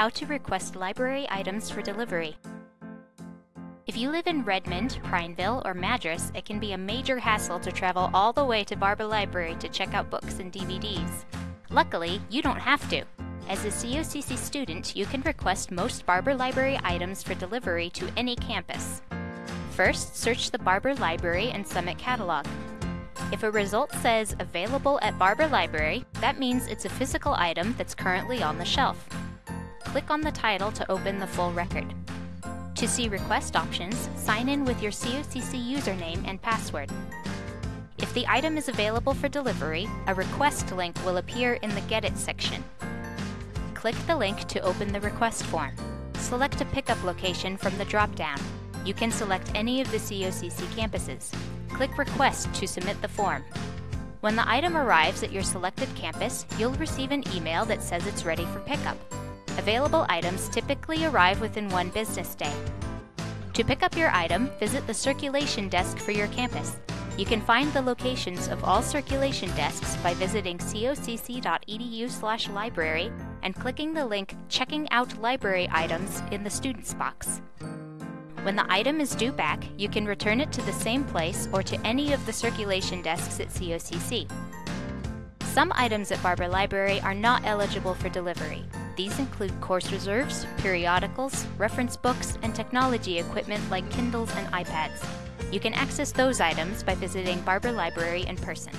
how to request library items for delivery. If you live in Redmond, Prineville, or Madras, it can be a major hassle to travel all the way to Barber Library to check out books and DVDs. Luckily, you don't have to. As a COCC student, you can request most Barber Library items for delivery to any campus. First, search the Barber Library and Summit catalog. If a result says available at Barber Library, that means it's a physical item that's currently on the shelf. Click on the title to open the full record. To see request options, sign in with your COCC username and password. If the item is available for delivery, a request link will appear in the Get It section. Click the link to open the request form. Select a pickup location from the drop-down. You can select any of the COCC campuses. Click Request to submit the form. When the item arrives at your selected campus, you'll receive an email that says it's ready for pickup. Available items typically arrive within one business day. To pick up your item, visit the circulation desk for your campus. You can find the locations of all circulation desks by visiting cocc.edu/library and clicking the link Checking Out Library Items in the Students box. When the item is due back, you can return it to the same place or to any of the circulation desks at COCC. Some items at Barber Library are not eligible for delivery. These include course reserves, periodicals, reference books, and technology equipment like Kindles and iPads. You can access those items by visiting Barber Library in person.